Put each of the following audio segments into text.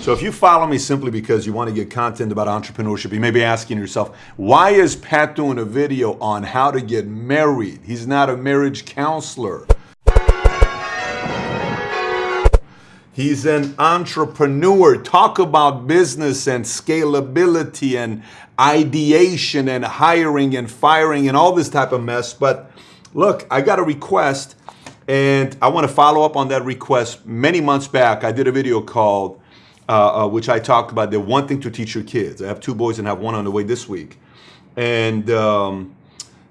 So if you follow me simply because you want to get content about entrepreneurship, you may be asking yourself, why is Pat doing a video on how to get married? He's not a marriage counselor. He's an entrepreneur. Talk about business and scalability and ideation and hiring and firing and all this type of mess. But look, I got a request and I want to follow up on that request. Many months back, I did a video called, uh, uh, which I talked about the one thing to teach your kids. I have two boys and have one on the way this week. And um,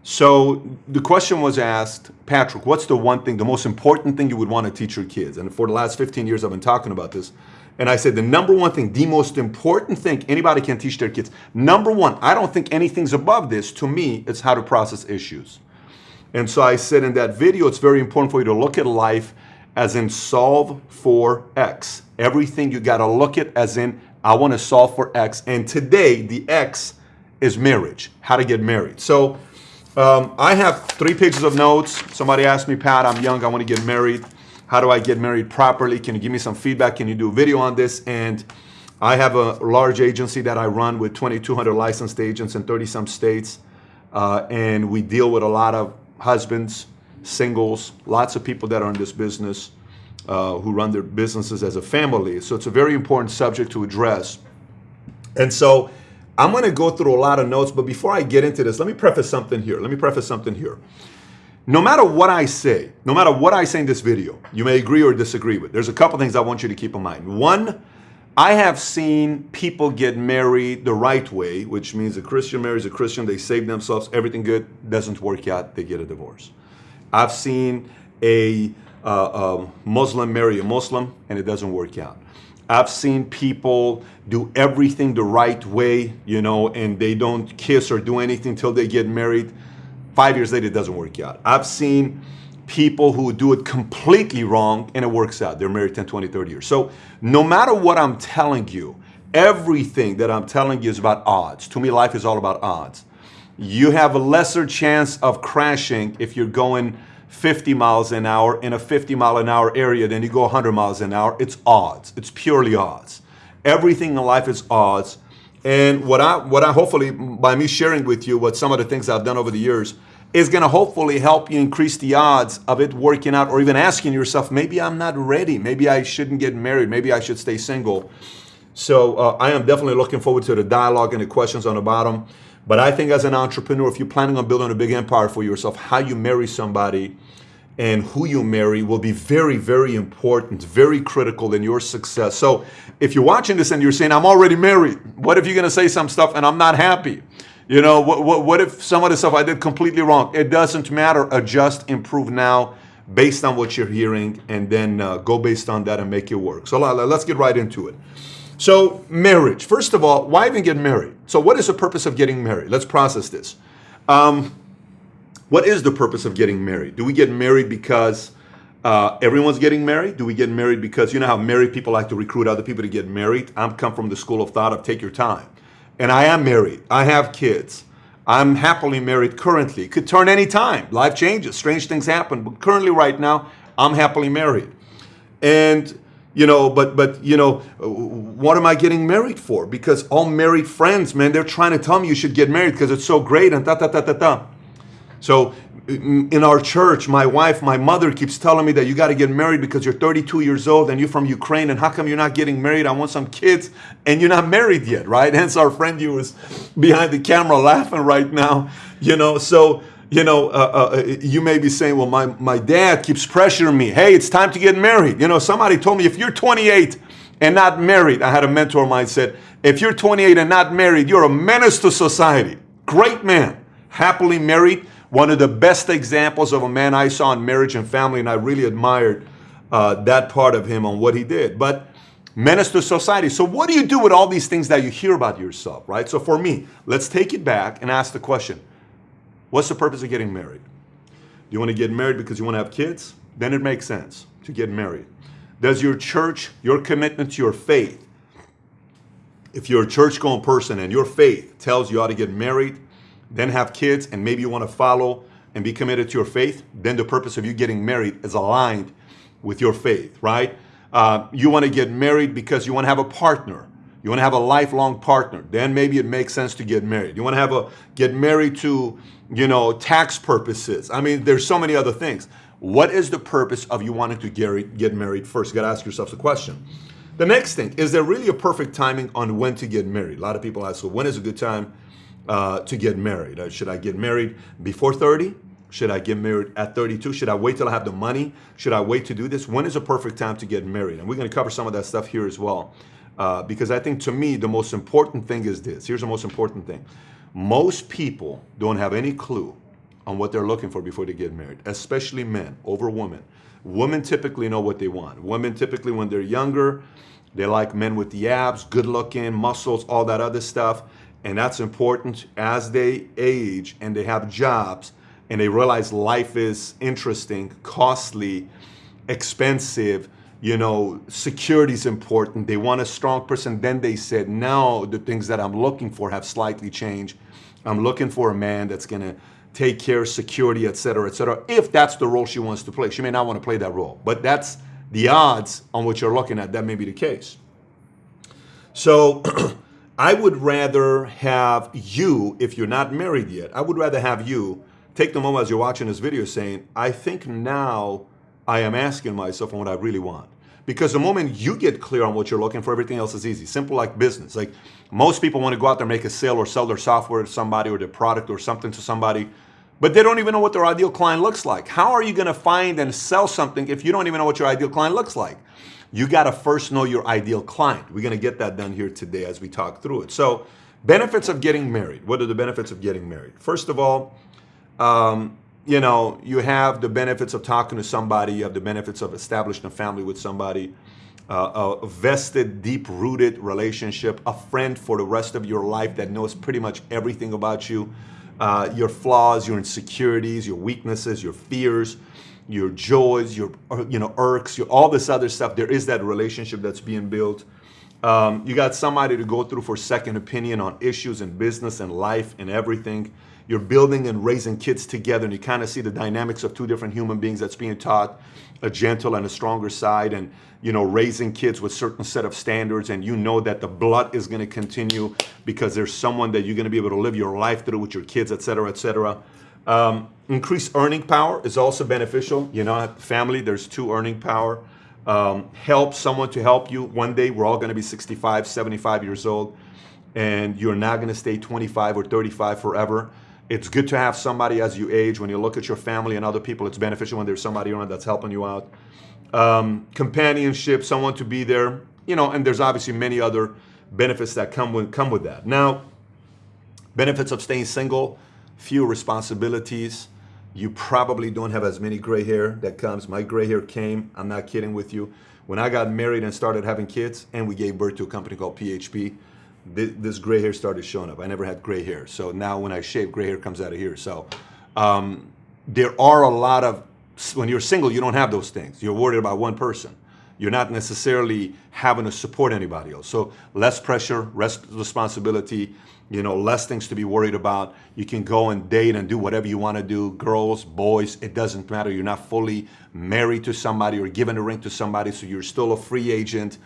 so the question was asked, Patrick, what's the one thing, the most important thing you would want to teach your kids? And for the last 15 years, I've been talking about this. And I said, the number one thing, the most important thing anybody can teach their kids, number one, I don't think anything's above this. To me, it's how to process issues. And so I said in that video, it's very important for you to look at life as in solve for X. Everything you got to look at as in, I want to solve for X. And today, the X is marriage, how to get married. So um, I have three pages of notes. Somebody asked me, Pat, I'm young, I want to get married. How do I get married properly? Can you give me some feedback? Can you do a video on this? And I have a large agency that I run with 2,200 licensed agents in 30 some states. Uh, and we deal with a lot of husbands, singles, lots of people that are in this business uh, who run their businesses as a family. So it's a very important subject to address. And so I'm going to go through a lot of notes, but before I get into this, let me preface something here. Let me preface something here. No matter what I say, no matter what I say in this video, you may agree or disagree with. There's a couple things I want you to keep in mind. One, I have seen people get married the right way, which means a Christian marries a Christian, they save themselves, everything good, doesn't work out, they get a divorce. I've seen a, uh, a Muslim marry a Muslim and it doesn't work out. I've seen people do everything the right way, you know, and they don't kiss or do anything until they get married. Five years later, it doesn't work out. I've seen people who do it completely wrong and it works out. They're married 10, 20, 30 years. So no matter what I'm telling you, everything that I'm telling you is about odds. To me, life is all about odds. You have a lesser chance of crashing if you're going 50 miles an hour in a 50 mile an hour area, then you go 100 miles an hour. It's odds. It's purely odds. Everything in life is odds. And what I, what I hopefully, by me sharing with you what some of the things I've done over the years, is going to hopefully help you increase the odds of it working out or even asking yourself, maybe I'm not ready. Maybe I shouldn't get married. Maybe I should stay single. So uh, I am definitely looking forward to the dialogue and the questions on the bottom. But I think as an entrepreneur, if you're planning on building a big empire for yourself, how you marry somebody and who you marry will be very, very important, very critical in your success. So if you're watching this and you're saying, I'm already married, what if you're gonna say some stuff and I'm not happy? You know, what, what, what if some of the stuff I did completely wrong? It doesn't matter, adjust, improve now based on what you're hearing and then uh, go based on that and make it work. So let's get right into it. So marriage, first of all, why even get married? So what is the purpose of getting married? Let's process this. Um, what is the purpose of getting married? Do we get married because uh, everyone's getting married? Do we get married because, you know how married people like to recruit other people to get married? I'm come from the school of thought of take your time. And I am married. I have kids. I'm happily married currently. Could turn any time. Life changes. Strange things happen. But currently right now, I'm happily married. And you know, but but you know, what am I getting married for? Because all married friends, man, they're trying to tell me you should get married because it's so great and ta ta ta ta ta. So mm, in our church, my wife, my mother keeps telling me that you got to get married because you're 32 years old and you're from Ukraine and how come you're not getting married? I want some kids and you're not married yet, right? Hence our friend you was behind the camera laughing right now, you know. So you know, uh, uh, you may be saying, well, my, my dad keeps pressuring me. Hey, it's time to get married. You know, somebody told me if you're 28 and not married, I had a mentor of mine said, if you're 28 and not married, you're a menace to society. Great man, happily married. One of the best examples of a man I saw in marriage and family, and I really admired uh, that part of him on what he did. But menace to society. So what do you do with all these things that you hear about yourself, right? So for me, let's take it back and ask the question, What's the purpose of getting married? Do you want to get married because you want to have kids? Then it makes sense to get married. Does your church, your commitment to your faith, if you're a church going person and your faith tells you how to get married, then have kids, and maybe you want to follow and be committed to your faith, then the purpose of you getting married is aligned with your faith, right? Uh, you want to get married because you want to have a partner. You want to have a lifelong partner. Then maybe it makes sense to get married. You want to have a get married to, you know, tax purposes. I mean, there's so many other things. What is the purpose of you wanting to get, married first? You got to ask yourself the question. The next thing, is there really a perfect timing on when to get married? A lot of people ask, so when is a good time uh, to get married? Uh, should I get married before 30? Should I get married at 32? Should I wait till I have the money? Should I wait to do this? When is a perfect time to get married? And we're going to cover some of that stuff here as well. Uh, because I think to me, the most important thing is this. Here's the most important thing. Most people don't have any clue on what they're looking for before they get married, especially men over women. Women typically know what they want. Women typically, when they're younger, they like men with the abs, good looking, muscles, all that other stuff. And that's important as they age and they have jobs and they realize life is interesting, costly, expensive, you know, security is important. They want a strong person. Then they said, now the things that I'm looking for have slightly changed. I'm looking for a man that's going to take care of security, et cetera, et cetera. If that's the role she wants to play, she may not want to play that role, but that's the odds on what you're looking at. That may be the case. So I would rather have you, if you're not married yet, I would rather have you take the moment as you're watching this video saying, I think now I am asking myself on what I really want. Because the moment you get clear on what you're looking for, everything else is easy. Simple like business. Like most people want to go out there, and make a sale or sell their software to somebody or their product or something to somebody, but they don't even know what their ideal client looks like. How are you going to find and sell something if you don't even know what your ideal client looks like? You got to first know your ideal client. We're going to get that done here today as we talk through it. So, benefits of getting married. What are the benefits of getting married? First of all, um, you know, you have the benefits of talking to somebody, you have the benefits of establishing a family with somebody, uh, a vested, deep rooted relationship, a friend for the rest of your life that knows pretty much everything about you, uh, your flaws, your insecurities, your weaknesses, your fears, your joys, your uh, you know irks, your all this other stuff. There is that relationship that's being built. Um, you got somebody to go through for second opinion on issues in business and life and everything you're building and raising kids together and you kind of see the dynamics of two different human beings that's being taught a gentle and a stronger side and you know raising kids with certain set of standards and you know that the blood is going to continue because there's someone that you're going to be able to live your life through with your kids et cetera et cetera. Um, increased earning power is also beneficial. You know family there's two earning power. Um, help someone to help you. One day we're all going to be 65 75 years old and you're not going to stay 25 or 35 forever it's good to have somebody as you age. When you look at your family and other people, it's beneficial when there's somebody around that's helping you out. Um, companionship, someone to be there, you know, and there's obviously many other benefits that come with come with that. Now, benefits of staying single, few responsibilities. You probably don't have as many gray hair that comes. My gray hair came, I'm not kidding with you. When I got married and started having kids, and we gave birth to a company called PHP, this gray hair started showing up. I never had gray hair. So now when I shave, gray hair comes out of here. So um, there are a lot of, when you're single, you don't have those things. You're worried about one person. You're not necessarily having to support anybody else. So less pressure, less responsibility, you know, less things to be worried about. You can go and date and do whatever you want to do. Girls, boys, it doesn't matter. You're not fully married to somebody or given a ring to somebody, so you're still a free agent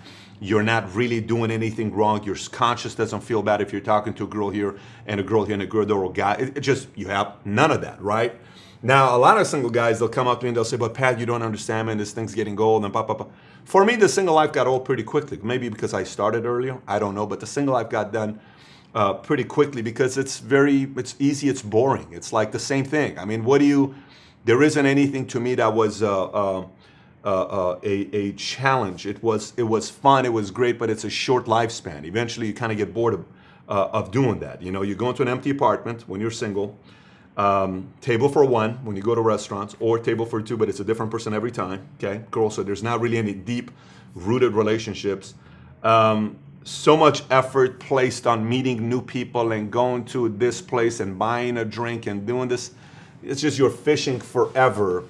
you're not really doing anything wrong. Your conscience doesn't feel bad if you're talking to a girl here and a girl here and a girl there or a guy. It, it, just, you have none of that, right? Now, a lot of single guys, they'll come up to me and they'll say, but Pat, you don't understand, man, this thing's getting old and blah, blah, blah. For me, the single life got old pretty quickly. Maybe because I started earlier, I don't know, but the single life got done uh, pretty quickly because it's very, it's easy, it's boring. It's like the same thing. I mean, what do you, there isn't anything to me that was, uh, uh, uh, uh, a, a challenge. It was, it was fun, it was great, but it's a short lifespan. Eventually you kind of get bored of, uh, of doing that. You know, you go into an empty apartment when you're single, um, table for one when you go to restaurants, or table for two, but it's a different person every time, okay? Girl, so there's not really any deep rooted relationships. Um, so much effort placed on meeting new people and going to this place and buying a drink and doing this. It's just you're fishing forever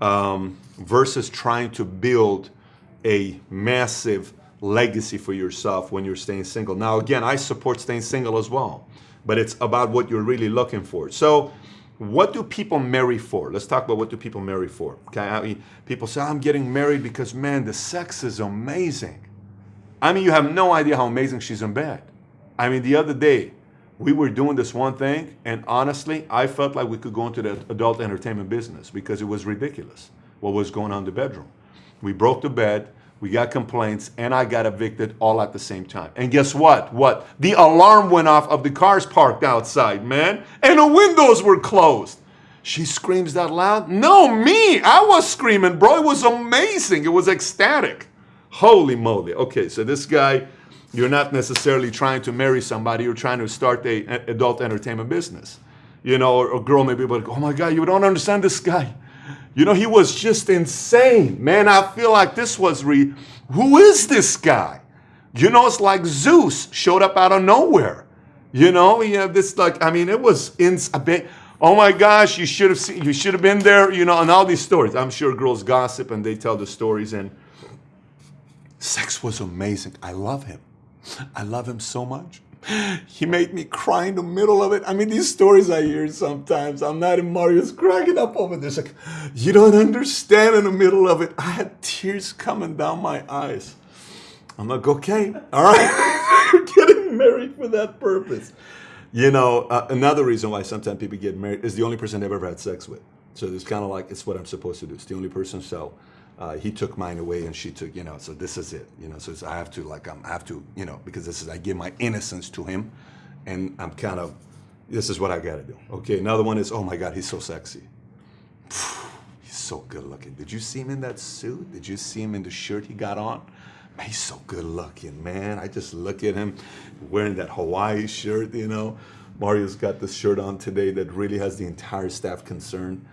um, versus trying to build a massive legacy for yourself when you're staying single. Now, again, I support staying single as well, but it's about what you're really looking for. So what do people marry for? Let's talk about what do people marry for. Okay, I mean, people say I'm getting married because man, the sex is amazing. I mean, you have no idea how amazing she's in bed. I mean, the other day we were doing this one thing, and honestly, I felt like we could go into the adult entertainment business because it was ridiculous what was going on in the bedroom. We broke the bed, we got complaints, and I got evicted all at the same time. And guess what? What? The alarm went off of the cars parked outside, man, and the windows were closed. She screams that loud? No, me. I was screaming, bro. It was amazing. It was ecstatic. Holy moly. Okay, so this guy, you're not necessarily trying to marry somebody, you're trying to start a, adult entertainment business. You know, or a girl may be like, oh my God, you don't understand this guy. You know, he was just insane. Man, I feel like this was re. Who is this guy? You know, it's like Zeus showed up out of nowhere. You know, you have this like, I mean, it was in a bit. Oh my gosh, you should have seen, you should have been there, you know, and all these stories. I'm sure girls gossip and they tell the stories, and sex was amazing. I love him. I love him so much. He made me cry in the middle of it. I mean, these stories I hear sometimes, I'm not in Mario's cracking up over this. Like, you don't understand in the middle of it. I had tears coming down my eyes. I'm like, okay, all right, you're getting married for that purpose. You know, uh, another reason why sometimes people get married is the only person they've ever had sex with. So it's kind of like, it's what I'm supposed to do. It's the only person. So uh, he took mine away and she took, you know, so this is it, you know, so I have to like, I'm, I have to, you know, because this is, I give my innocence to him and I'm kind of, this is what I got to do. Okay. Another one is, oh my God, he's so sexy. He's so good looking. Did you see him in that suit? Did you see him in the shirt he got on? Man, he's so good looking, man. I just look at him wearing that Hawaii shirt, you know. Mario's got this shirt on today that really has the entire staff concerned.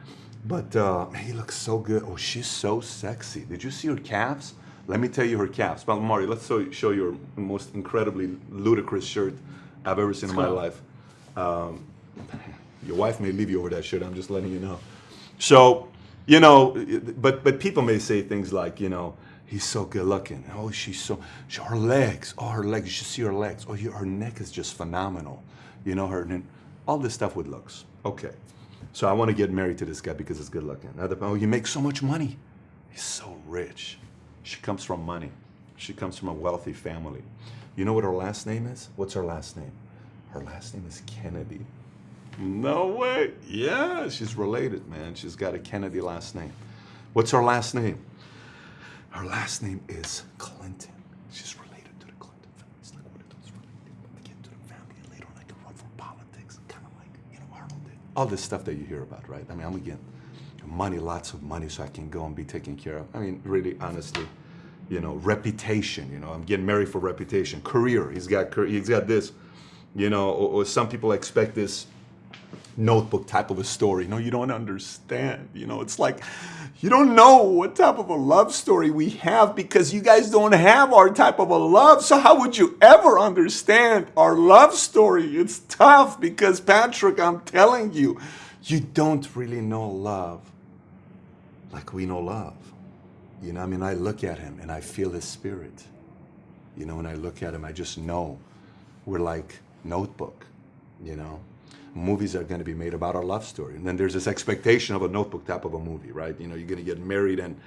But uh, man, he looks so good. Oh, she's so sexy. Did you see her calves? Let me tell you her calves. Well, Mario, let's show you her most incredibly ludicrous shirt I've ever seen let's in my life. Um, your wife may leave you over that shirt. I'm just letting you know. So, you know, but but people may say things like, you know, he's so good looking. Oh, she's so, her legs. Oh, her legs. You should see her legs. Oh, her neck is just phenomenal. You know, her, and all this stuff with looks. Okay. So I want to get married to this guy because he's good looking. Other, oh, you make so much money. He's so rich. She comes from money. She comes from a wealthy family. You know what her last name is? What's her last name? Her last name is Kennedy. No way. Yeah, she's related, man. She's got a Kennedy last name. What's her last name? Her last name is Clinton. All this stuff that you hear about, right? I mean, I'm getting money, lots of money, so I can go and be taken care of. I mean, really, honestly, you know, reputation. You know, I'm getting married for reputation. Career. He's got he's got this. You know, or, or some people expect this notebook type of a story. No, you don't understand. You know, it's like you don't know what type of a love story we have because you guys don't have our type of a love. So how would you ever understand our love story? It's tough because Patrick, I'm telling you, you don't really know love like we know love. You know, I mean, I look at him and I feel his spirit. You know, when I look at him, I just know we're like notebook, you know movies are going to be made about our love story. And then there's this expectation of a notebook type of a movie, right? You know, you're going to get married and,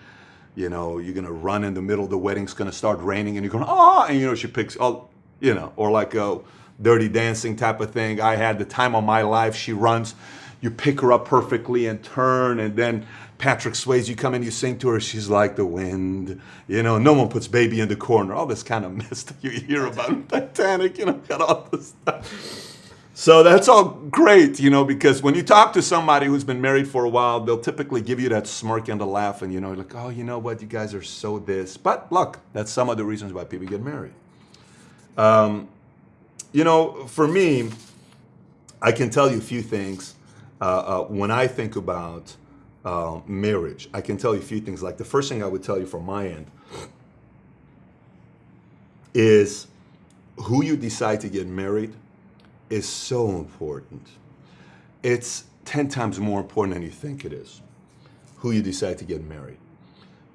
you know, you're going to run in the middle, the wedding's going to start raining and you're going, ah, and you know, she picks, oh, you know, or like a dirty dancing type of thing. I had the time of my life. She runs, you pick her up perfectly and turn and then Patrick Swayze, you come in, you sing to her, she's like the wind. You know, no one puts baby in the corner. All this kind of mess that you hear about Titanic, you know, got all this stuff. So that's all great, you know, because when you talk to somebody who's been married for a while, they'll typically give you that smirk and the laugh and, you know, like, oh, you know what, you guys are so this. But look, that's some of the reasons why people get married. Um, you know, for me, I can tell you a few things uh, uh, when I think about uh, marriage. I can tell you a few things. Like the first thing I would tell you from my end is who you decide to get married is so important. It's 10 times more important than you think it is, who you decide to get married.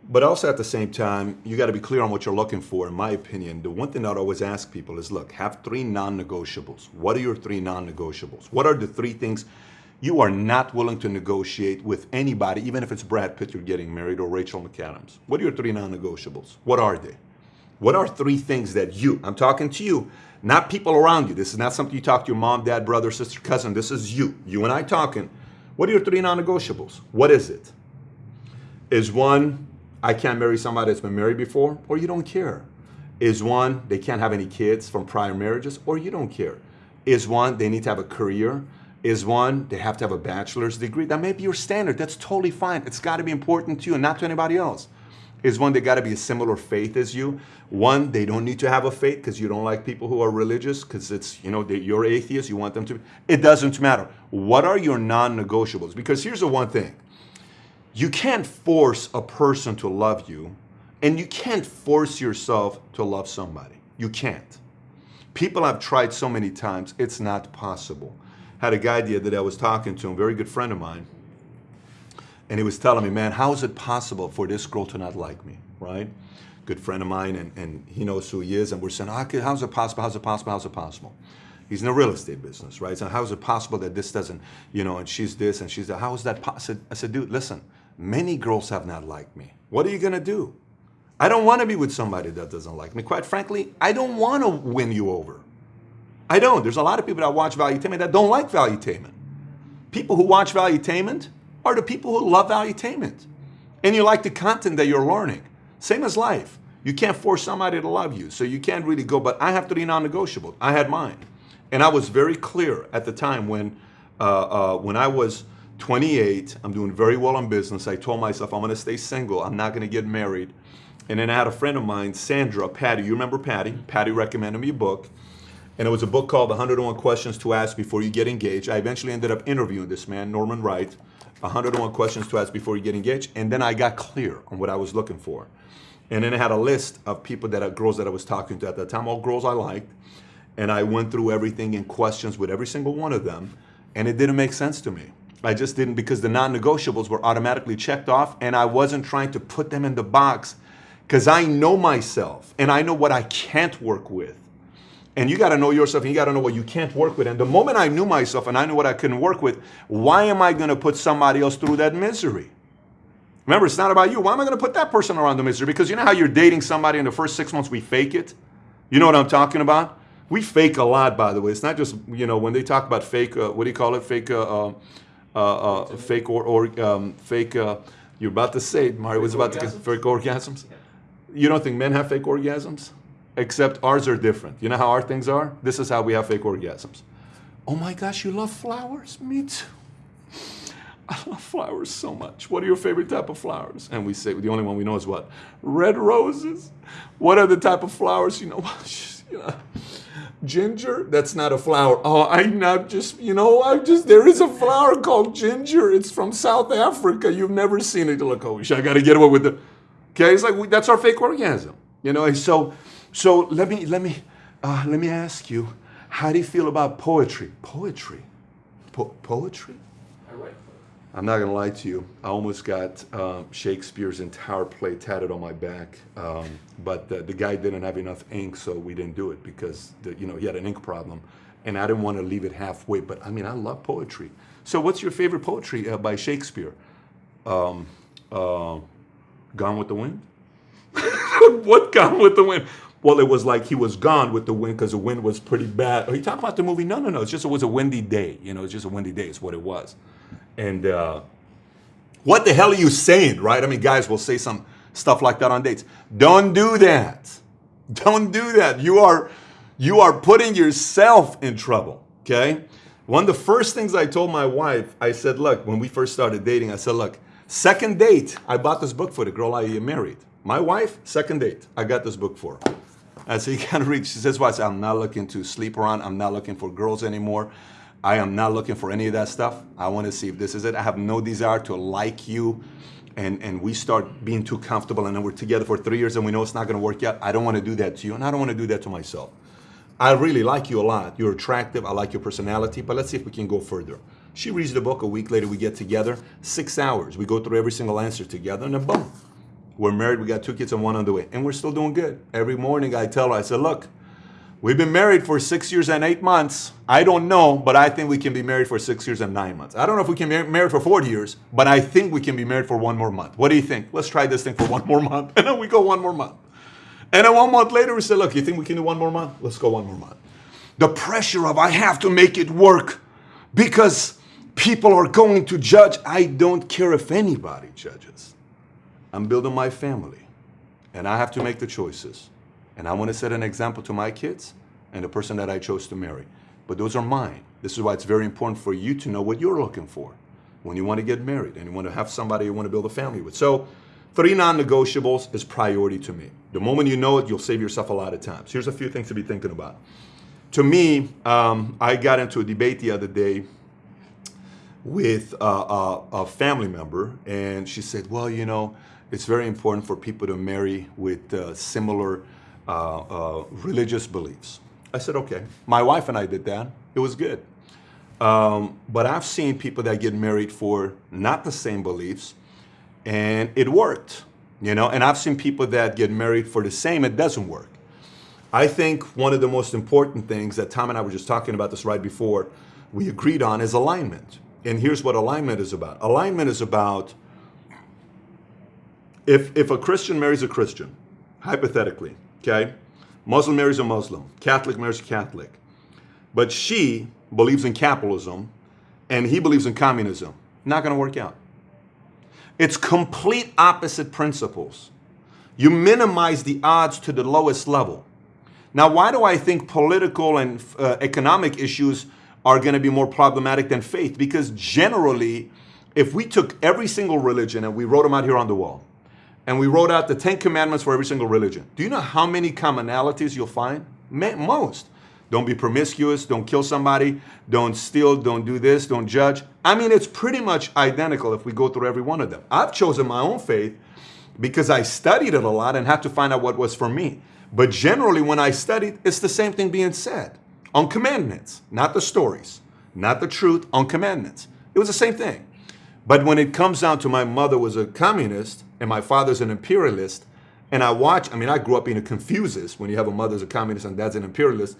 But also at the same time, you got to be clear on what you're looking for. In my opinion, the one thing I'd always ask people is, look, have three non-negotiables. What are your three non-negotiables? What are the three things you are not willing to negotiate with anybody, even if it's Brad Pitt you're getting married or Rachel McAdams. What are your three non-negotiables? What are they? What are three things that you, I'm talking to you, not people around you. This is not something you talk to your mom, dad, brother, sister, cousin. This is you. You and I talking. What are your three non-negotiables? What is it? Is one, I can't marry somebody that's been married before, or you don't care. Is one, they can't have any kids from prior marriages, or you don't care. Is one, they need to have a career. Is one, they have to have a bachelor's degree. That may be your standard. That's totally fine. It's got to be important to you and not to anybody else. Is one, they got to be a similar faith as you. One, they don't need to have a faith because you don't like people who are religious because it's, you know, you're atheist, you want them to. It doesn't matter. What are your non negotiables? Because here's the one thing you can't force a person to love you, and you can't force yourself to love somebody. You can't. People have tried so many times, it's not possible. Had a guy the other day I was talking to, him, a very good friend of mine, and he was telling me, man, how is it possible for this girl to not like me, right? Good friend of mine, and, and he knows who he is, and we're saying, ah, how's it possible, how's it possible, how's it possible? He's in the real estate business, right? So how is it possible that this doesn't, you know, and she's this and she's that, how is that possible? I said, dude, listen, Many girls have not liked me. What are you going to do? I don't want to be with somebody that doesn't like me. Quite frankly, I don't want to win you over. I don't. There's a lot of people that watch Valuetainment that don't like Valuetainment. People who watch Valuetainment are the people who love Valuetainment. And you like the content that you're learning. Same as life. You can't force somebody to love you. So you can't really go, but I have three non-negotiable. I had mine. And I was very clear at the time when, uh, uh, when I was 28, I'm doing very well in business. I told myself I'm gonna stay single. I'm not gonna get married. And then I had a friend of mine, Sandra, Patty. You remember Patty? Patty recommended me a book. And it was a book called 101 Questions to Ask Before You Get Engaged. I eventually ended up interviewing this man, Norman Wright, 101 Questions to Ask Before You Get Engaged. And then I got clear on what I was looking for. And then I had a list of people that are girls that I was talking to at that time, all girls I liked. And I went through everything in questions with every single one of them. And it didn't make sense to me. I just didn't because the non-negotiables were automatically checked off and I wasn't trying to put them in the box because I know myself and I know what I can't work with. And you got to know yourself and you got to know what you can't work with. And the moment I knew myself and I knew what I couldn't work with, why am I going to put somebody else through that misery? Remember, it's not about you. Why am I going to put that person around the misery? Because you know how you're dating somebody in the first six months, we fake it? You know what I'm talking about? We fake a lot, by the way. It's not just, you know, when they talk about fake, uh, what do you call it? Fake, uh, uh, uh, uh, fake or, or um, fake. Uh, you're about to say it. Mario was about orgasms? to get fake orgasms. Yeah. You don't think men have fake orgasms? Except ours are different. You know how our things are? This is how we have fake orgasms. Oh my gosh, you love flowers? Me too. I love flowers so much. What are your favorite type of flowers? And we say the only one we know is what? Red roses. What are the type of flowers you know? you know Ginger? That's not a flower. Oh, I'm not just, you know, I just, there is a flower called ginger. It's from South Africa. You've never seen it. Look, oh, I got to get away with it. Okay, it's like, that's our fake orgasm. You know, so, so let me, let me, uh, let me ask you, how do you feel about poetry? Poetry? Po poetry? I'm not gonna lie to you. I almost got um, Shakespeare's entire play tatted on my back, um, but the, the, guy didn't have enough ink, so we didn't do it because the, you know he had an ink problem, and I didn't want to leave it halfway. But I mean, I love poetry. So, what's your favorite poetry uh, by Shakespeare? Um, uh, Gone with the Wind. what Gone with the Wind? Well, it was like he was gone with the wind because the wind was pretty bad. Are you talking about the movie? No, no, no. It's just it was a windy day. You know, it's just a windy day. It's what it was. And uh, what the hell are you saying, right? I mean, guys will say some stuff like that on dates. Don't do that. Don't do that. You are you are putting yourself in trouble, okay? One of the first things I told my wife, I said, look, when we first started dating, I said, look, second date, I bought this book for the girl I married. My wife, second date, I got this book for her. Can't read. She says, well, I said, I'm not looking to sleep around. I'm not looking for girls anymore. I am not looking for any of that stuff. I want to see if this is it. I have no desire to like you and, and we start being too comfortable and then we're together for three years and we know it's not going to work out. I don't want to do that to you and I don't want to do that to myself. I really like you a lot. You're attractive. I like your personality, but let's see if we can go further. She reads the book. A week later, we get together. Six hours. We go through every single answer together, and then boom, we're married. We got two kids and one on the way, and we're still doing good. Every morning, I tell her, I said, "Look, We've been married for six years and eight months. I don't know, but I think we can be married for six years and nine months. I don't know if we can be married for 40 years, but I think we can be married for one more month. What do you think? Let's try this thing for one more month. And then we go one more month. And then one month later, we say, look, you think we can do one more month? Let's go one more month. The pressure of I have to make it work because people are going to judge. I don't care if anybody judges. I'm building my family and I have to make the choices. And I want to set an example to my kids and the person that I chose to marry. But those are mine. This is why it's very important for you to know what you're looking for when you want to get married and you want to have somebody you want to build a family with. So, three non negotiables is priority to me. The moment you know it, you'll save yourself a lot of time. So here's a few things to be thinking about. To me, um, I got into a debate the other day with a, a family member, and she said, Well, you know, it's very important for people to marry with uh, similar uh, uh, religious beliefs. I said, okay. My wife and I did that. It was good. Um, but I've seen people that get married for not the same beliefs, and it worked, you know. And I've seen people that get married for the same, it doesn't work. I think one of the most important things that Tom and I were just talking about this right before we agreed on is alignment. And here's what alignment is about. Alignment is about if if a Christian marries a Christian, hypothetically, okay, Muslim marries a Muslim, Catholic marries a Catholic, but she believes in capitalism and he believes in communism, not going to work out. It's complete opposite principles. You minimize the odds to the lowest level. Now, why do I think political and uh, economic issues are going to be more problematic than faith? Because generally, if we took every single religion and we wrote them out here on the wall, and we wrote out the Ten Commandments for every single religion. Do you know how many commonalities you'll find? Most. Don't be promiscuous, don't kill somebody, don't steal, don't do this, don't judge. I mean, it's pretty much identical if we go through every one of them. I've chosen my own faith because I studied it a lot and had to find out what was for me. But generally, when I studied, it's the same thing being said on commandments, not the stories, not the truth, on commandments. It was the same thing. But when it comes down to my mother was a communist and my father's an imperialist, and I watch, I mean, I grew up being a confuses when you have a mother's a communist and dad's an imperialist.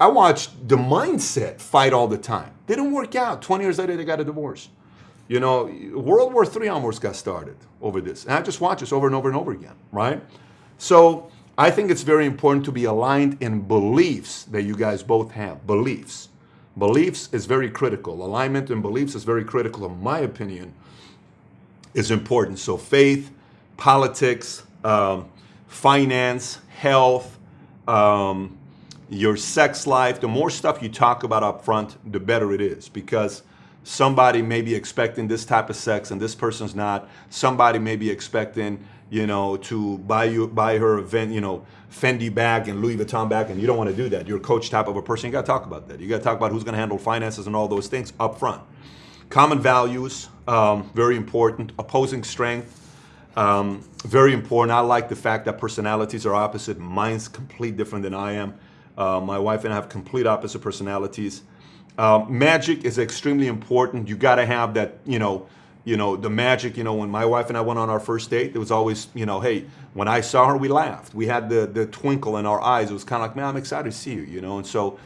I watched the mindset fight all the time. They Didn't work out. 20 years later, they got a divorce. You know, World War III almost got started over this. And I just watch this over and over and over again, right? So I think it's very important to be aligned in beliefs that you guys both have. Beliefs. Beliefs is very critical. Alignment and beliefs is very critical, in my opinion, is important. So faith, politics, um, finance, health, um, your sex life, the more stuff you talk about up front, the better it is because somebody may be expecting this type of sex and this person's not. Somebody may be expecting you know, to buy you buy her event, you know, Fendi bag and Louis Vuitton bag, and you don't want to do that. You're a coach type of a person. You got to talk about that. You got to talk about who's going to handle finances and all those things up front. Common values, um, very important. Opposing strength, um, very important. I like the fact that personalities are opposite. Mine's complete different than I am. Uh, my wife and I have complete opposite personalities. Uh, magic is extremely important. You got to have that, you know, you know, the magic, you know, when my wife and I went on our first date, it was always, you know, hey, when I saw her, we laughed. We had the, the twinkle in our eyes. It was kind of like, man, I'm excited to see you, you know? And so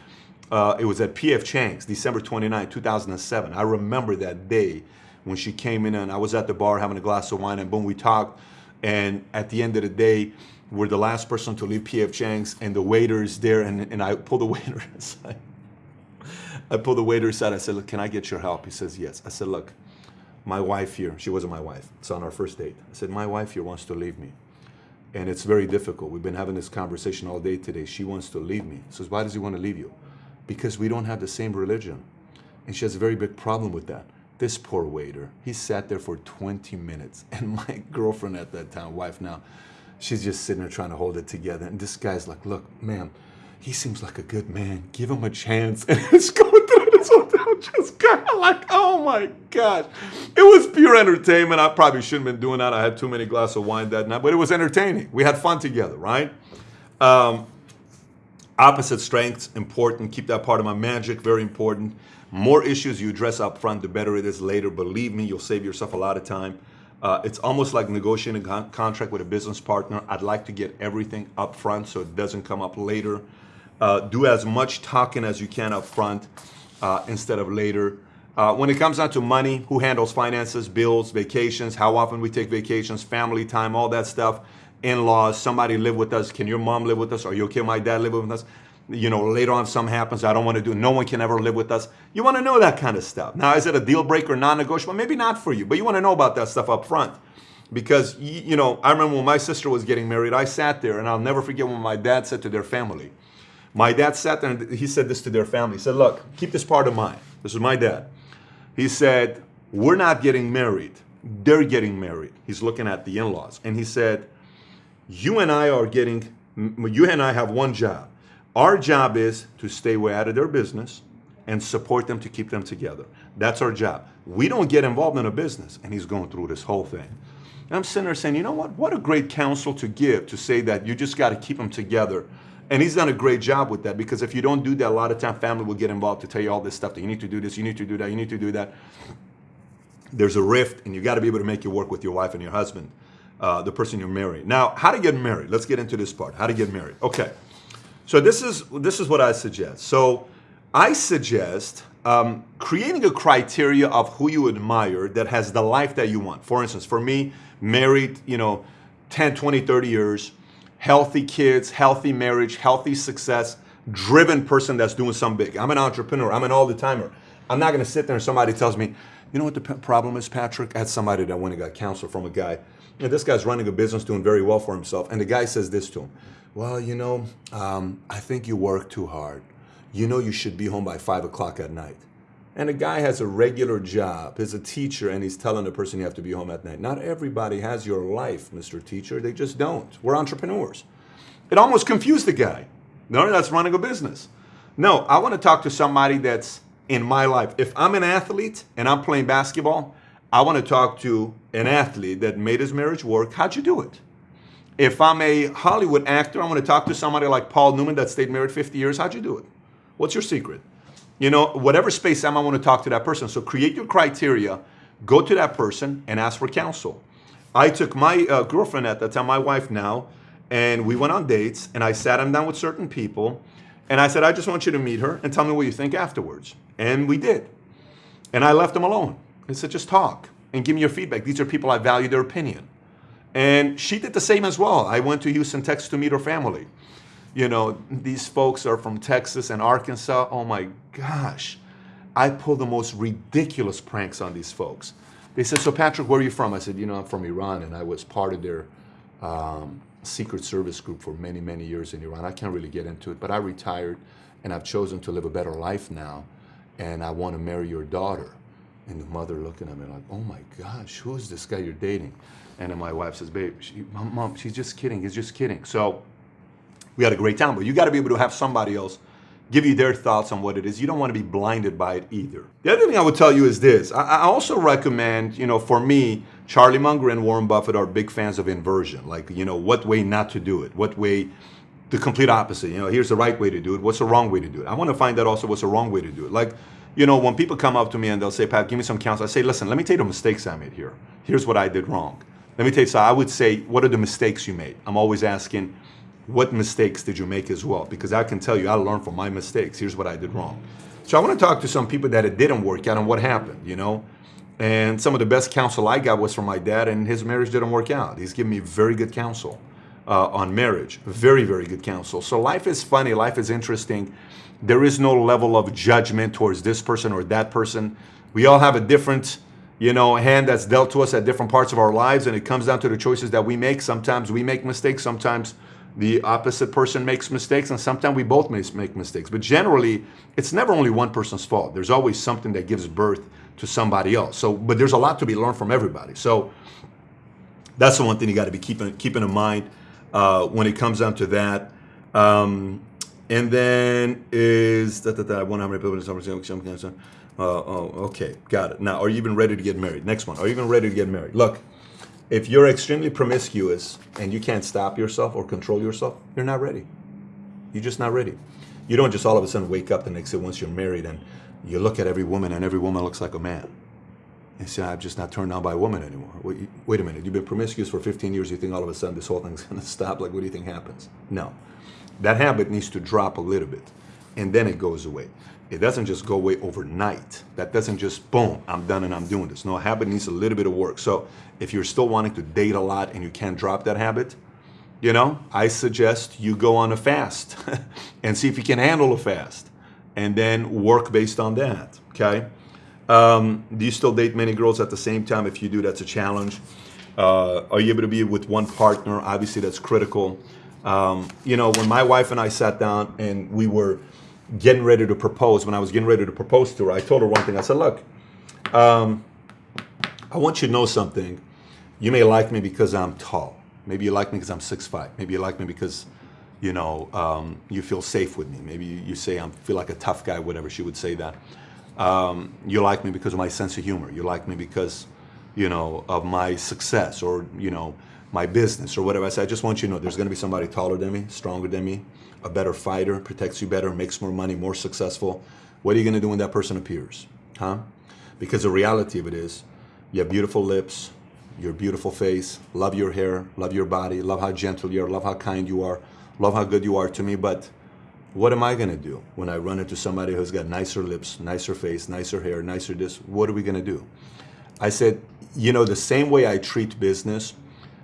uh, it was at P.F. Chang's, December 29, 2007. I remember that day when she came in and I was at the bar having a glass of wine and boom, we talked. And at the end of the day, we're the last person to leave P.F. Chang's and the waiter is there and, and I pull the waiter aside. I pull the waiter aside. I said, look, can I get your help? He says, yes. I said, look, my wife here, she wasn't my wife, it's on our first date. I said, my wife here wants to leave me. And it's very difficult. We've been having this conversation all day today. She wants to leave me. Says, why does he want to leave you? Because we don't have the same religion. And she has a very big problem with that. This poor waiter, he sat there for 20 minutes. And my girlfriend at that time, wife now, she's just sitting there trying to hold it together. And this guy's like, look, ma'am, he seems like a good man. Give him a chance. And it's going through this hotel just kind of like, oh my gosh. It was pure entertainment. I probably shouldn't have been doing that. I had too many glasses of wine that night, but it was entertaining. We had fun together, right? Um, opposite strengths, important. Keep that part of my magic, very important. More issues you address up front, the better it is later. Believe me, you'll save yourself a lot of time. Uh, it's almost like negotiating a con contract with a business partner. I'd like to get everything up front so it doesn't come up later. Uh, do as much talking as you can up front uh, instead of later. Uh, when it comes down to money, who handles finances, bills, vacations, how often we take vacations, family time, all that stuff, in-laws, somebody live with us, can your mom live with us? Are you okay my dad live with us? You know, later on something happens, I don't want to do, no one can ever live with us. You want to know that kind of stuff. Now, is it a deal breaker, non-negotiable? Maybe not for you, but you want to know about that stuff up front. Because, you know, I remember when my sister was getting married, I sat there and I'll never forget when my dad said to their family, my dad sat there and he said this to their family. He said, look, keep this part of mind. This is my dad. He said, we're not getting married. They're getting married. He's looking at the in-laws. And he said, you and I are getting, you and I have one job. Our job is to stay way out of their business and support them to keep them together. That's our job. We don't get involved in a business. And he's going through this whole thing. And I'm sitting there saying, you know what? What a great counsel to give to say that you just got to keep them together. And he's done a great job with that because if you don't do that, a lot of time family will get involved to tell you all this stuff that you need to do this, you need to do that, you need to do that. There's a rift and you got to be able to make it work with your wife and your husband, uh, the person you're marrying. Now, how to get married? Let's get into this part. How to get married? Okay. So this is this is what I suggest. So I suggest um, creating a criteria of who you admire that has the life that you want. For instance, for me, married, you know, 10, 20, 30 years, healthy kids, healthy marriage, healthy success, driven person that's doing something big. I'm an entrepreneur. I'm an all-the-timer. I'm not going to sit there and somebody tells me, you know what the problem is, Patrick? I had somebody that went and got counsel from a guy. Know, this guy's running a business, doing very well for himself. And the guy says this to him. Well, you know, um, I think you work too hard. You know you should be home by 5 o'clock at night and a guy has a regular job, is a teacher, and he's telling the person you have to be home at night. Not everybody has your life, Mr. Teacher. They just don't. We're entrepreneurs. It almost confused the guy. No, that's running a business. No, I want to talk to somebody that's in my life. If I'm an athlete and I'm playing basketball, I want to talk to an athlete that made his marriage work. How'd you do it? If I'm a Hollywood actor, I want to talk to somebody like Paul Newman that stayed married 50 years. How'd you do it? What's your secret? You know, whatever space I'm, I want to talk to that person. So create your criteria, go to that person and ask for counsel. I took my uh, girlfriend at that time, my wife now, and we went on dates and I sat him down with certain people and I said, I just want you to meet her and tell me what you think afterwards. And we did. And I left him alone. I said, just talk and give me your feedback. These are people I value their opinion. And she did the same as well. I went to Houston, Texas to meet her family you know, these folks are from Texas and Arkansas. Oh my gosh. I pull the most ridiculous pranks on these folks. They said, so Patrick, where are you from? I said, you know, I'm from Iran and I was part of their um, secret service group for many, many years in Iran. I can't really get into it, but I retired and I've chosen to live a better life now and I want to marry your daughter. And the mother looking at me like, oh my gosh, who is this guy you're dating? And then my wife says, babe, she, mom, mom, she's just kidding. He's just kidding. So we had a great time. But you got to be able to have somebody else give you their thoughts on what it is. You don't want to be blinded by it either. The other thing I would tell you is this. I, I also recommend, you know, for me, Charlie Munger and Warren Buffett are big fans of inversion. Like, you know, what way not to do it? What way the complete opposite. You know, here's the right way to do it. What's the wrong way to do it? I want to find out also what's the wrong way to do it. Like, you know, when people come up to me and they'll say, Pat, give me some counsel. I say, listen, let me tell you the mistakes I made here. Here's what I did wrong. Let me tell you, so I would say, what are the mistakes you made? I'm always asking, what mistakes did you make as well? Because I can tell you, I learned from my mistakes. Here's what I did wrong. So I want to talk to some people that it didn't work out and what happened, you know? And some of the best counsel I got was from my dad and his marriage didn't work out. He's given me very good counsel uh, on marriage. Very, very good counsel. So life is funny. Life is interesting. There is no level of judgment towards this person or that person. We all have a different, you know, hand that's dealt to us at different parts of our lives and it comes down to the choices that we make. Sometimes we make mistakes. Sometimes the opposite person makes mistakes and sometimes we both make mistakes. But generally, it's never only one person's fault. There's always something that gives birth to somebody else. So, but there's a lot to be learned from everybody. So that's the one thing you got to be keeping, keeping in mind uh, when it comes down to that. Um, and then is that, that, that one how many people in uh, oh, okay, got it. Now, are you even ready to get married? Next one. Are you even ready to get married? Look, if you're extremely promiscuous and you can't stop yourself or control yourself, you're not ready. You're just not ready. You don't just all of a sudden wake up the next day once you're married and you look at every woman and every woman looks like a man. And say, I'm just not turned on by a woman anymore. Wait, wait a minute, you've been promiscuous for 15 years, you think all of a sudden this whole thing's gonna stop? Like, what do you think happens? No. That habit needs to drop a little bit and then it goes away. It doesn't just go away overnight. That doesn't just, boom, I'm done and I'm doing this. No, a habit needs a little bit of work. So if you're still wanting to date a lot and you can't drop that habit, you know, I suggest you go on a fast and see if you can handle a fast and then work based on that, okay? Um, do you still date many girls at the same time? If you do, that's a challenge. Uh, are you able to be with one partner? Obviously, that's critical. Um, you know, when my wife and I sat down and we were getting ready to propose, when I was getting ready to propose to her, I told her one thing. I said, look, um, I want you to know something. You may like me because I'm tall. Maybe you like me because I'm 6'5". Maybe you like me because, you know, um, you feel safe with me. Maybe you, say I feel like a tough guy, whatever. She would say that. Um, you like me because of my sense of humor. You like me because, you know, of my success or, you know, my business or whatever. I said, I just want you to know there's going to be somebody taller than me, stronger than me, a better fighter, protects you better, makes more money, more successful. What are you going to do when that person appears? Huh? Because the reality of it is, you have beautiful lips, your beautiful face, love your hair, love your body, love how gentle you are, love how kind you are, love how good you are to me, but what am I going to do when I run into somebody who's got nicer lips, nicer face, nicer hair, nicer this? What are we going to do? I said, you know, the same way I treat business,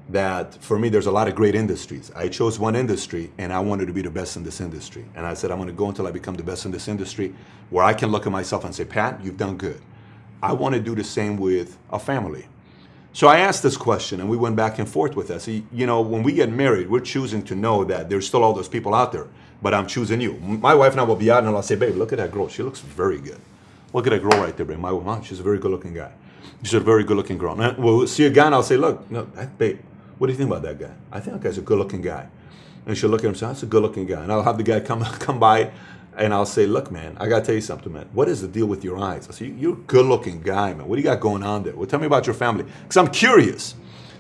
that for me, there's a lot of great industries. I chose one industry and I wanted to be the best in this industry. And I said, I'm going to go until I become the best in this industry where I can look at myself and say, Pat, you've done good. I want to do the same with a family. So I asked this question and we went back and forth with us. You know, when we get married, we're choosing to know that there's still all those people out there, but I'm choosing you. My wife and I will be out and I'll say, babe, look at that girl. She looks very good. Look at that girl right there, babe. My wife, she's a very good looking guy. She's a very good looking girl. And we'll see a guy and I'll say, look, no, that, babe, what do you think about that guy? I think that guy's a good looking guy. And she'll look at him and say, that's a good looking guy. And I'll have the guy come, come by and I'll say, look, man, I got to tell you something, man. What is the deal with your eyes? I say, you're a good looking guy, man. What do you got going on there? Well, tell me about your family. Because I'm curious.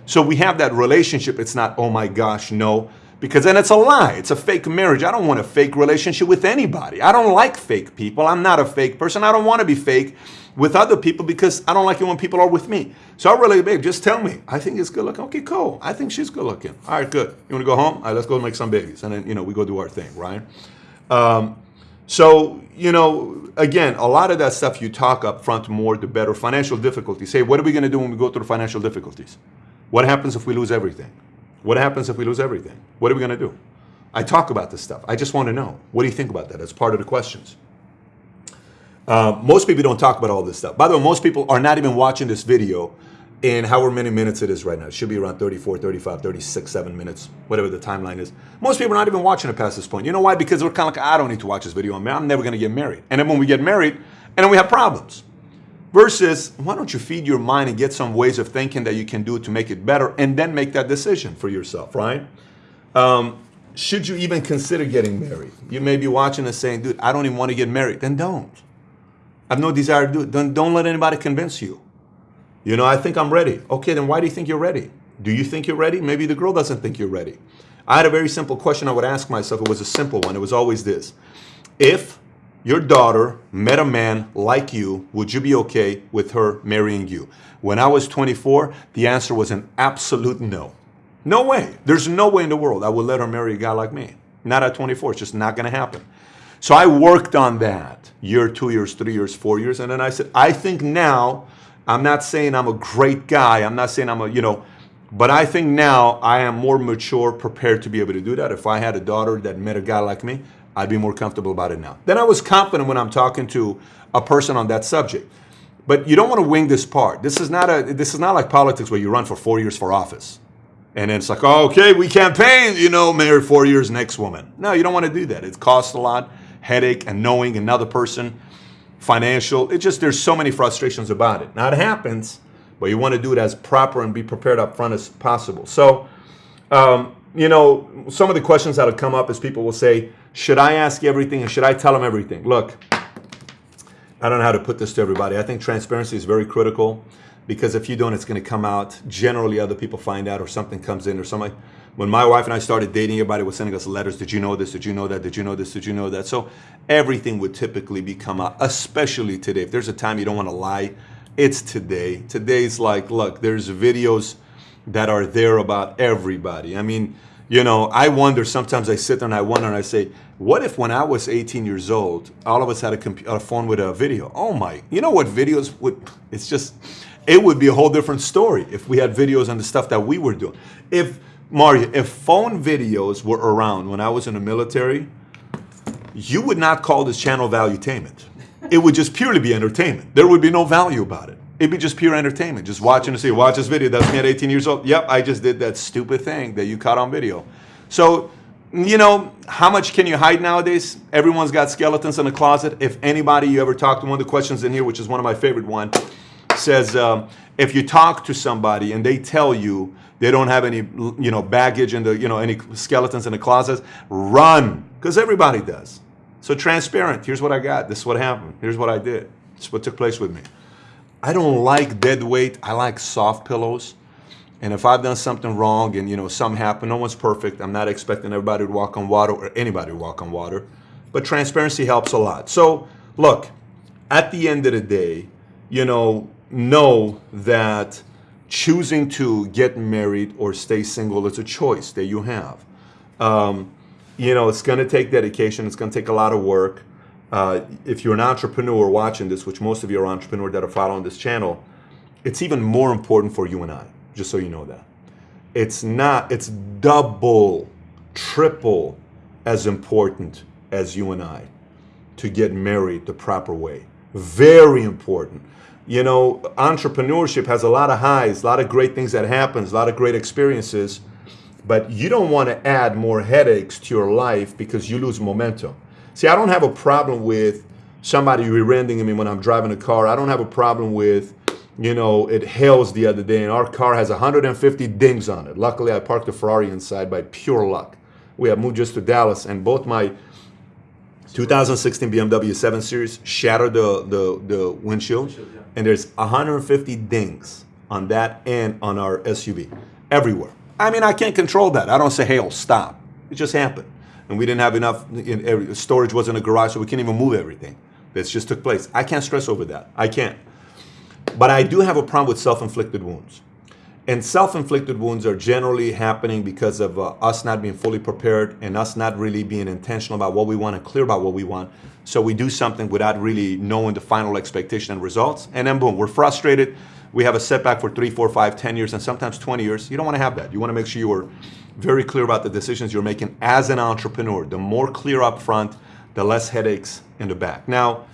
So we have that relationship. It's not, oh my gosh, no. Because then it's a lie. It's a fake marriage. I don't want a fake relationship with anybody. I don't like fake people. I'm not a fake person. I don't want to be fake with other people because I don't like it when people are with me. So I really, babe, just tell me. I think it's good looking. Okay, cool. I think she's good looking. All right, good. You want to go home? All right, let's go make some babies. And then, you know, we go do our thing, right? Um, so, you know, again, a lot of that stuff you talk up front more, the better. Financial difficulties. Say, what are we going to do when we go through financial difficulties? What happens if we lose everything? What happens if we lose everything? What are we going to do? I talk about this stuff. I just want to know. What do you think about that? As part of the questions. Uh, most people don't talk about all this stuff. By the way, most people are not even watching this video in however many minutes it is right now. It should be around 34, 35, 36, 7 minutes, whatever the timeline is. Most people are not even watching it past this point. You know why? Because we're kind of like, I don't need to watch this video. I'm never going to get married. And then when we get married, and then we have problems. Versus, why don't you feed your mind and get some ways of thinking that you can do to make it better and then make that decision for yourself, right? Um, should you even consider getting married? You may be watching and saying, dude, I don't even want to get married. Then don't. I have no desire to do it. Don't, don't let anybody convince you. You know, I think I'm ready. Okay, then why do you think you're ready? Do you think you're ready? Maybe the girl doesn't think you're ready. I had a very simple question I would ask myself. It was a simple one. It was always this. If your daughter met a man like you, would you be okay with her marrying you? When I was 24, the answer was an absolute no. No way. There's no way in the world I would let her marry a guy like me. Not at 24. It's just not going to happen. So I worked on that year, two years, three years, four years. And then I said, I think now, I'm not saying I'm a great guy. I'm not saying I'm a, you know, but I think now I am more mature, prepared to be able to do that. If I had a daughter that met a guy like me, I'd be more comfortable about it now. Then I was confident when I'm talking to a person on that subject. But you don't want to wing this part. This is not a this is not like politics where you run for four years for office. And then it's like, oh, okay, we campaign, you know, marry four years next woman. No, you don't want to do that. It costs a lot headache and knowing another person, financial. It just, there's so many frustrations about it. Now it happens, but you want to do it as proper and be prepared up front as possible. So, um, you know, some of the questions that'll come up is people will say, should I ask everything and should I tell them everything? Look, I don't know how to put this to everybody. I think transparency is very critical because if you don't, it's going to come out. Generally, other people find out or something comes in or something when my wife and I started dating, everybody was sending us letters. Did you know this? Did you know that? Did you know this? Did you know that? So everything would typically become out, especially today. If there's a time you don't want to lie, it's today. Today's like, look, there's videos that are there about everybody. I mean, You know, I wonder, sometimes I sit there and I wonder and I say, what if when I was 18 years old, all of us had a, comp- a phone with a video? Oh my, you know what videos would, it's just, it would be a whole different story if we had videos on the stuff that we were doing. If, Mario, if phone videos were around when I was in the military, you would not call this channel valuetainment. It would just purely be entertainment. There would be no value about it. It'd be just pure entertainment. Just watching to see, watch this video. That's me at 18 years old. Yep, I just did that stupid thing that you caught on video. So, you know, how much can you hide nowadays? Everyone's got skeletons in the closet. If anybody you ever talk to, one of the questions in here, which is one of my favorite one, says um, if you talk to somebody and they tell you they don't have any, you know, baggage in the, you know, any skeletons in the closet, run, because everybody does. So transparent. Here's what I got. This is what happened. Here's what I did. This is what took place with me. I don't like dead weight. I like soft pillows. And if I've done something wrong and you know something happened, no one's perfect. I'm not expecting everybody to walk on water or anybody to walk on water. But transparency helps a lot. So look, at the end of the day, you know, know that choosing to get married or stay single is a choice that you have. Um, you know, it's going to take dedication. It's going to take a lot of work. Uh, if you're an entrepreneur watching this, which most of you are entrepreneurs that are following this channel, it's even more important for you and I, just so you know that. It's not, it's double, triple as important as you and I to get married the proper way. Very important. You know, entrepreneurship has a lot of highs, a lot of great things that happens, a lot of great experiences, but you don't want to add more headaches to your life because you lose momentum. See, I don't have a problem with somebody rear-ending me when I'm driving a car. I don't have a problem with, you know, it hails the other day and our car has 150 dings on it. Luckily, I parked a Ferrari inside by pure luck. We have moved just to Dallas and both my 2016 BMW 7 Series shattered the, the, the windshield yeah. and there's 150 dings on that and on our SUV everywhere. I mean, I can't control that. I don't say, hey, oh, stop. It just happened and we didn't have enough in, storage wasn't a garage so we can't even move everything. This just took place. I can't stress over that. I can't. But i do have a problem with self-inflicted wounds. And self-inflicted wounds are generally happening because of uh, us not being fully prepared and us not really being intentional about what we want and clear about what we want. So we do something without really knowing the final expectation and results. And then boom we're frustrated. We have a setback for three four five ten years and sometimes 20 years. You don't want to have that. You want to make sure you are very clear about the decisions you're making as an entrepreneur. The more clear up front, the less headaches in the back. Now,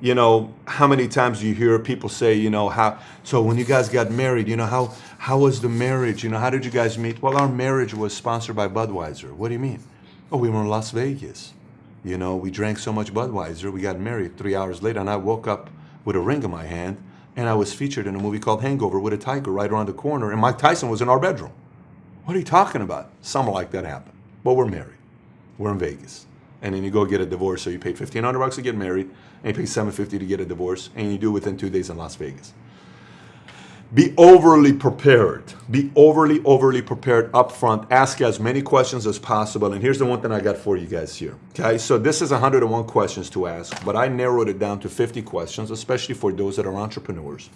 you know, how many times do you hear people say, you know, how, so when you guys got married, you know, how, how was the marriage? You know, how did you guys meet? Well, our marriage was sponsored by Budweiser. What do you mean? Oh, we were in Las Vegas. You know, we drank so much Budweiser, we got married three hours later, and I woke up with a ring in my hand, and I was featured in a movie called Hangover with a tiger right around the corner, and Mike Tyson was in our bedroom. What are you talking about? Something like that happened. But we're married. We're in Vegas. And then you go get a divorce, so you pay 1500 bucks to get married, and you pay 750 to get a divorce, and you do it within two days in Las Vegas. Be overly prepared. Be overly, overly prepared up front. Ask as many questions as possible. And here's the one thing I got for you guys here. Okay, so this is 101 questions to ask, but I narrowed it down to 50 questions, especially for those that are entrepreneurs.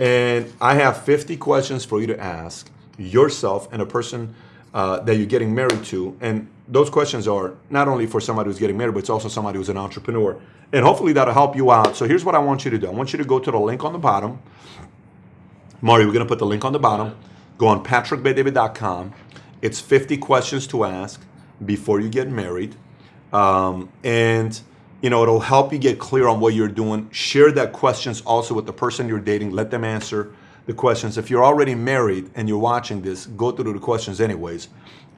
And I have 50 questions for you to ask yourself and a person uh, that you're getting married to. And those questions are not only for somebody who's getting married, but it's also somebody who's an entrepreneur. And hopefully that'll help you out. So here's what I want you to do. I want you to go to the link on the bottom. Mario, we're going to put the link on the bottom. Go on patrickbetdavid.com. It's 50 questions to ask before you get married. Um, and, you know, it'll help you get clear on what you're doing. Share that questions also with the person you're dating. Let them answer the questions. If you're already married and you're watching this, go through the questions anyways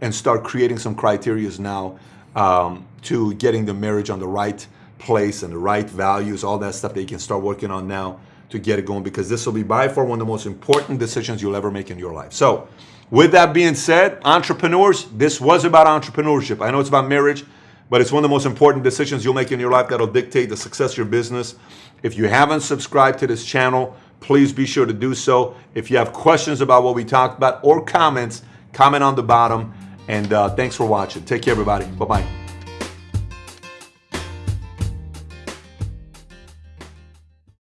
and start creating some criterias now um, to getting the marriage on the right place and the right values, all that stuff that you can start working on now to get it going because this will be by far one of the most important decisions you'll ever make in your life. So with that being said, entrepreneurs, this was about entrepreneurship. I know it's about marriage, but it's one of the most important decisions you'll make in your life that'll dictate the success of your business. If you haven't subscribed to this channel, please be sure to do so. If you have questions about what we talked about or comments, comment on the bottom. And uh, thanks for watching. Take care, everybody. Bye-bye.